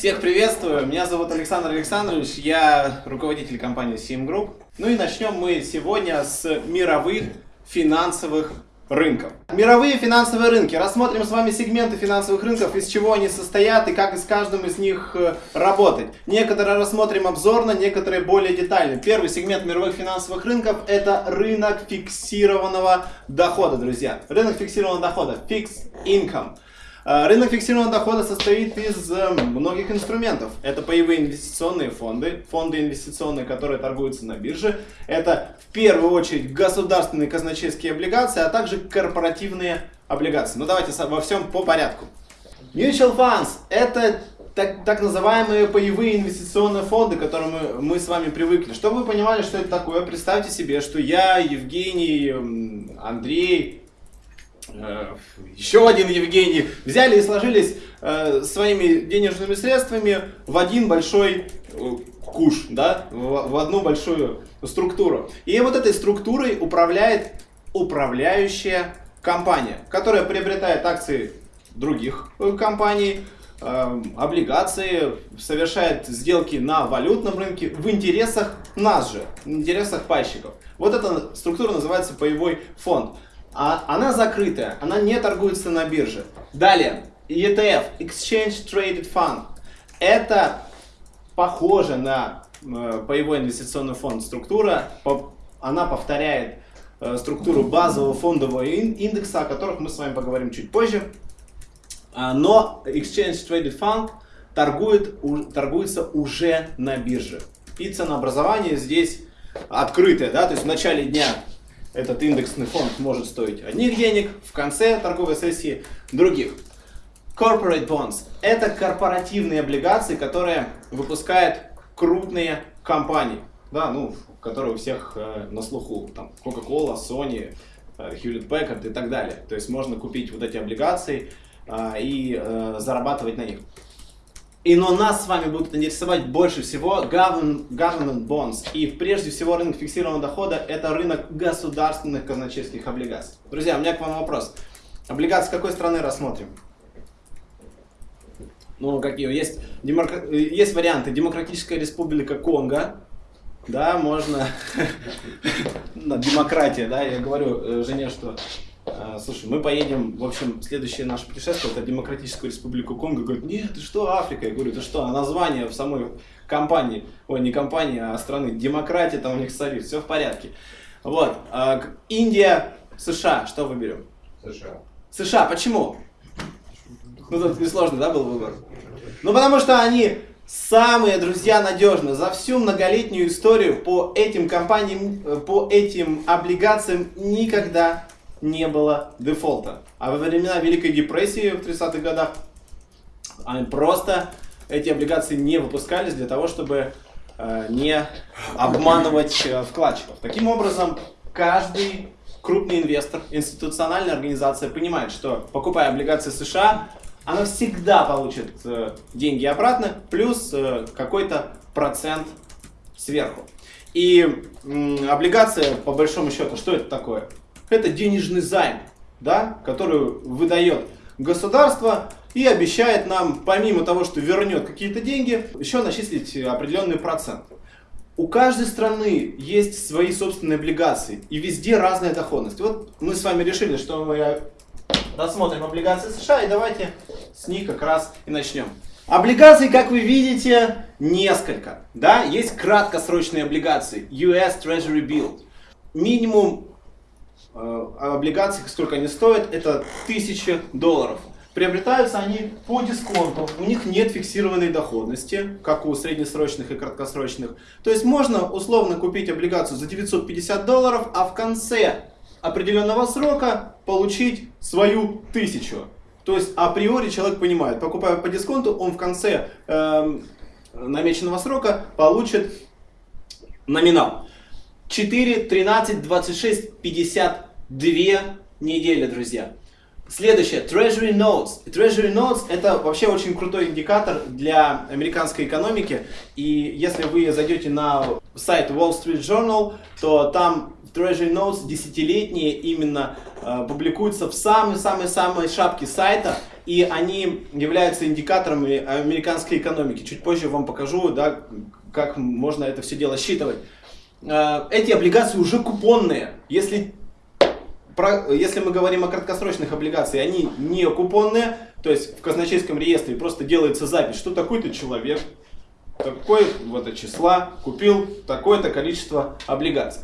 Всех приветствую, меня зовут Александр Александрович, я руководитель компании Sim Group. Ну и начнем мы сегодня с мировых финансовых рынков. Мировые финансовые рынки. Рассмотрим с вами сегменты финансовых рынков, из чего они состоят и как с каждым из них э, работать. Некоторые рассмотрим обзорно, некоторые более детально. Первый сегмент мировых финансовых рынков это рынок фиксированного дохода, друзья. Рынок фиксированного дохода, fixed income. Э, рынок фиксированного дохода состоит из э, многих инструментов. Это паевые инвестиционные фонды, фонды инвестиционные, которые торгуются на бирже. Это в первую очередь государственные казначейские облигации, а также корпоративные облигации. Ну давайте во всем по порядку. Mutual funds – это так, так называемые паевые инвестиционные фонды, к которым мы, мы с вами привыкли. Чтобы вы понимали, что это такое, представьте себе, что я, Евгений, Андрей, еще один Евгений, взяли и сложились э, своими денежными средствами в один большой э, куш, да, в, одну большую структуру. И вот этой структурой управляет управляющая компания, которая приобретает акции других э, компаний, э, облигации, совершает сделки на валютном рынке в интересах нас же, в интересах пайщиков. Вот эта структура называется паевой фонд а она закрытая, она не торгуется на бирже. Далее, ETF, Exchange Traded Fund. Это похоже на э, паевой инвестиционный фонд структура, она повторяет э, структуру базового фондового индекса, о которых мы с вами поговорим чуть позже. А, но Exchange Traded Fund торгует, торгуется уже на бирже. И ценообразование здесь открытое, да, то есть в начале дня этот индексный фонд может стоить одних денег, в конце торговой сессии других. Corporate bonds – это корпоративные облигации, которые выпускают крупные компании, да, ну, которые у всех э, на слуху, там, Coca-Cola, Sony, э, Hewlett Packard и так далее. То есть можно купить вот эти облигации э, и э, зарабатывать на них. И но нас с вами будут интересовать больше всего government, bonds. И прежде всего рынок фиксированного дохода это рынок государственных казначейских облигаций. Друзья, у меня к вам вопрос. Облигации какой страны рассмотрим? Ну, какие? Есть, демокра... есть варианты. Демократическая республика Конго. Да, можно. Демократия, да, я говорю э, жене, что слушай, мы поедем, в общем, следующее наше путешествие, это Демократическую Республику Конго. Говорит, нет, ты что, Африка? Я говорю, ты что, а название в самой компании, ой, не компании, а страны, демократия там у них царит, все в порядке. Вот, а, Индия, США, что выберем? США. США, почему? Ну, тут несложно, да, был выбор? Ну, потому что они самые, друзья, надежные. За всю многолетнюю историю по этим компаниям, э, по этим облигациям никогда не было дефолта. А во времена Великой депрессии в 30-х годах они просто эти облигации не выпускались для того, чтобы э, не обманывать э, вкладчиков. Таким образом, каждый крупный инвестор, институциональная организация понимает, что покупая облигации США, она всегда получит э, деньги обратно, плюс э, какой-то процент сверху. И облигация, по большому счету, что это такое? Это денежный займ, да, который выдает государство и обещает нам, помимо того, что вернет какие-то деньги, еще начислить определенный процент. У каждой страны есть свои собственные облигации, и везде разная доходность. Вот мы с вами решили, что мы рассмотрим облигации США, и давайте с них как раз и начнем. Облигаций, как вы видите, несколько. Да? Есть краткосрочные облигации, US Treasury Bill. Минимум Э, облигаций, сколько они стоят, это 1000 долларов. Приобретаются они по дисконту, у них нет фиксированной доходности, как у среднесрочных и краткосрочных. То есть можно условно купить облигацию за 950 долларов, а в конце определенного срока получить свою тысячу. То есть априори человек понимает, покупая по дисконту, он в конце э, намеченного срока получит номинал. 4, 13, 26, 52 недели, друзья. Следующее, Treasury Notes. Treasury Notes это вообще очень крутой индикатор для американской экономики. И если вы зайдете на сайт Wall Street Journal, то там Treasury Notes десятилетние именно э, публикуются в самой-самой-самой шапке сайта, и они являются индикаторами американской экономики. Чуть позже вам покажу, да, как можно это все дело считывать. Э, эти облигации уже купонные. Если, про, если мы говорим о краткосрочных облигациях, они не купонные, то есть в казначейском реестре просто делается запись, что такой-то человек такой вот числа купил такое-то количество облигаций.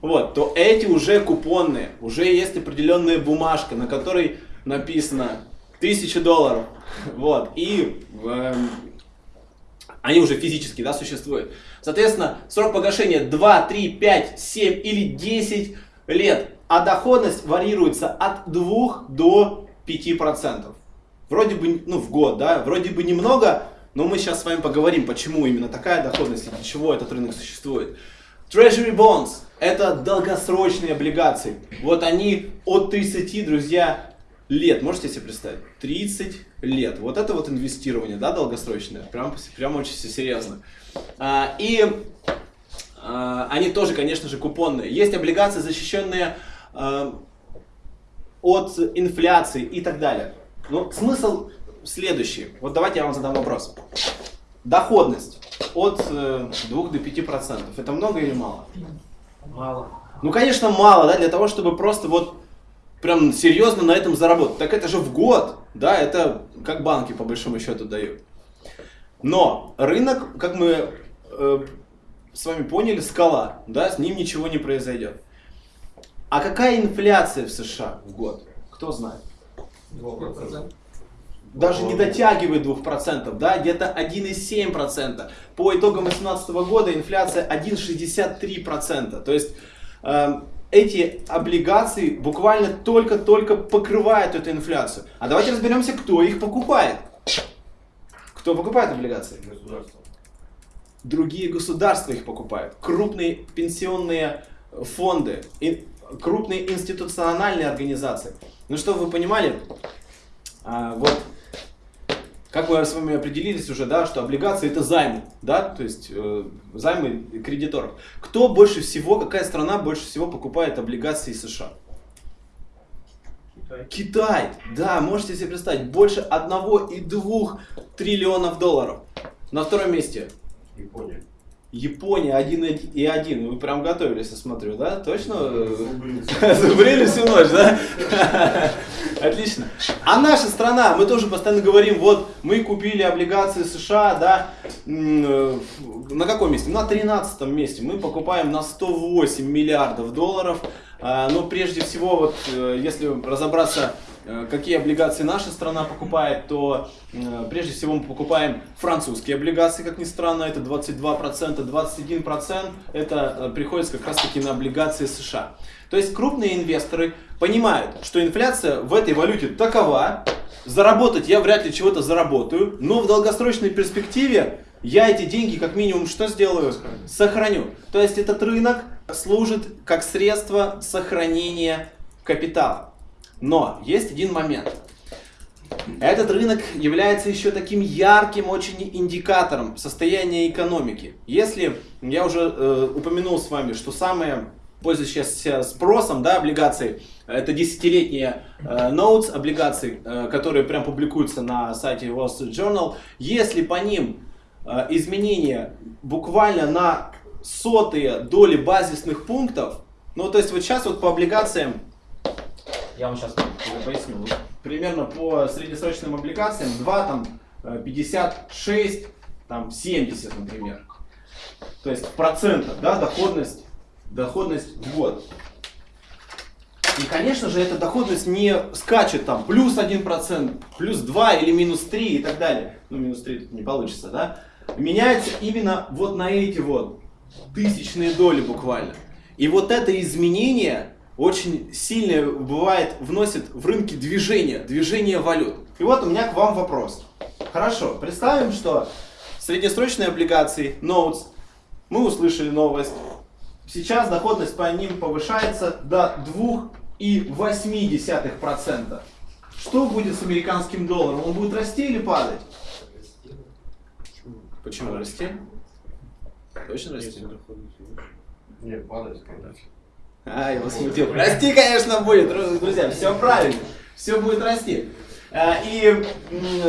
Вот, то эти уже купонные, уже есть определенная бумажка, на которой написано 1000 долларов. Вот, и э, они уже физически да, существуют. Соответственно, срок погашения 2, 3, 5, 7 или 10 лет, а доходность варьируется от 2 до 5%. Вроде бы, ну, в год, да, вроде бы немного, но мы сейчас с вами поговорим, почему именно такая доходность и для чего этот рынок существует. Treasury Bonds – это долгосрочные облигации. Вот они от 30, друзья, лет. Можете себе представить? 30 лет. Вот это вот инвестирование, да, долгосрочное. Прям, прям очень серьезно. А, и а, они тоже, конечно же, купонные. Есть облигации, защищенные а, от инфляции и так далее. Но смысл следующий. Вот давайте я вам задам вопрос. Доходность от э, 2 до 5 процентов. Это много или мало? Мало. Ну, конечно, мало, да, для того, чтобы просто вот прям серьезно на этом заработать. Так это же в год, да, это как банки по большому счету дают. Но рынок, как мы э, с вами поняли, скала, да, с ним ничего не произойдет. А какая инфляция в США в год? Кто знает? 2%. даже не дотягивает 2%, да, где-то 1,7%. По итогам 2018 года инфляция 1,63%. То есть э, эти облигации буквально только-только покрывают эту инфляцию. А давайте разберемся, кто их покупает. Кто покупает облигации? Государство. Другие государства их покупают. Крупные пенсионные фонды, и крупные институциональные организации. Ну, чтобы вы понимали, а, вот как мы с вами определились уже, да, что облигации это займы, да, то есть э, займы кредиторов. Кто больше всего, какая страна больше всего покупает облигации США? Китай. Китай, да, можете себе представить, больше 1,2 триллионов долларов. На втором месте Япония. Япония 1,1. Вы прям готовились, я смотрю, да? Точно? Зубрили всю ночь, да? Отлично. А наша страна, мы тоже постоянно говорим, вот мы купили облигации США, да, э, на каком месте? На 13 месте. Мы покупаем на 108 миллиардов долларов. А, но прежде всего, вот, э, если разобраться какие облигации наша страна покупает, то э, прежде всего мы покупаем французские облигации, как ни странно, это 22%, 21% это э, приходится как раз таки на облигации США. То есть крупные инвесторы понимают, что инфляция в этой валюте такова, заработать я вряд ли чего-то заработаю, но в долгосрочной перспективе я эти деньги как минимум что сделаю? Сохраню. То есть этот рынок служит как средство сохранения капитала. Но есть один момент. Этот рынок является еще таким ярким очень индикатором состояния экономики. Если я уже э, упомянул с вами, что самые пользующиеся спросом да, облигации, это десятилетние э, notes облигации, э, которые прям публикуются на сайте Wall Street Journal. Если по ним э, изменения буквально на сотые доли базисных пунктов, ну то есть вот сейчас вот по облигациям я вам сейчас поясню. Примерно по среднесрочным облигациям 2, там, 56, э, там, 70, например. То есть в да, доходность, доходность в год. И, конечно же, эта доходность не скачет там плюс 1%, плюс 2 или минус 3 и так далее. Ну, минус 3 тут не получится, да? Меняется именно вот на эти вот тысячные доли буквально. И вот это изменение очень сильно бывает, вносит в рынки движение, движение валют. И вот у меня к вам вопрос. Хорошо, представим, что среднесрочные облигации, notes, мы услышали новость. Сейчас доходность по ним повышается до 2,8%. Что будет с американским долларом? Он будет расти или падать? Почему расти? Точно расти? Нет, падать, конечно. А, его смутил. Расти, конечно, будет, дру- друзья, все правильно. Все будет расти. А, И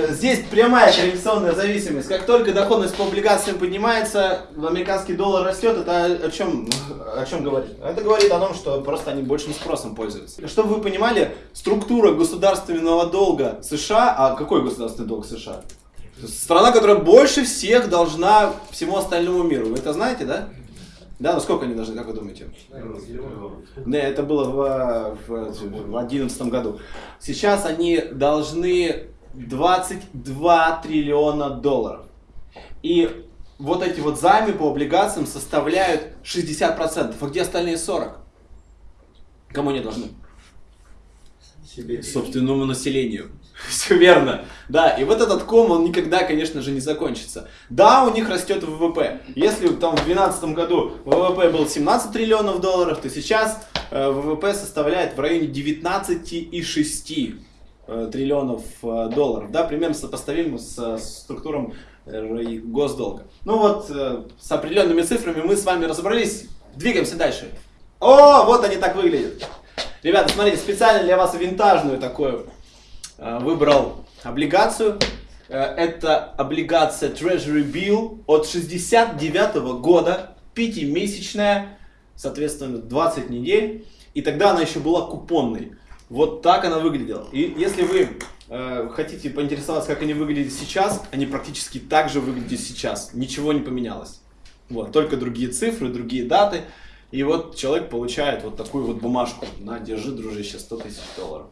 здесь прямая корреляционная зависимость. Как только доходность по облигациям поднимается, американский доллар растет, это о чем, о чем говорит? Это говорит о том, что просто они большим спросом пользуются. Чтобы вы понимали, структура государственного долга США, а какой государственный долг США? Страна, которая больше всех должна всему остальному миру. Вы это знаете, да? Да, ну сколько они должны, как вы думаете? Да, это было в, в, 2011 году. Сейчас они должны 22 триллиона долларов. И вот эти вот займы по облигациям составляют 60%. А где остальные 40%? Кому они должны? Себе. собственному населению. Все верно. Да, и вот этот ком, он никогда, конечно же, не закончится. Да, у них растет ВВП. Если там в 2012 году ВВП был 17 триллионов долларов, то сейчас э, ВВП составляет в районе 19,6 э, триллионов э, долларов. Да, примерно сопоставимо с структуром э, госдолга. Ну вот, с определенными цифрами мы с вами разобрались. Двигаемся дальше. О, вот они так выглядят. Ребята, смотрите, специально для вас винтажную такую выбрал облигацию. Э, Это облигация Treasury Bill от 69 года, пятимесячная, соответственно, 20 недель. И тогда она еще была купонной. Вот так она выглядела. И если вы э, хотите поинтересоваться, как они выглядят сейчас, они практически так же выглядят сейчас. Ничего не поменялось. Вот, только другие цифры, другие даты. И вот человек получает вот такую вот бумажку. На, держи, дружище, 100 тысяч долларов.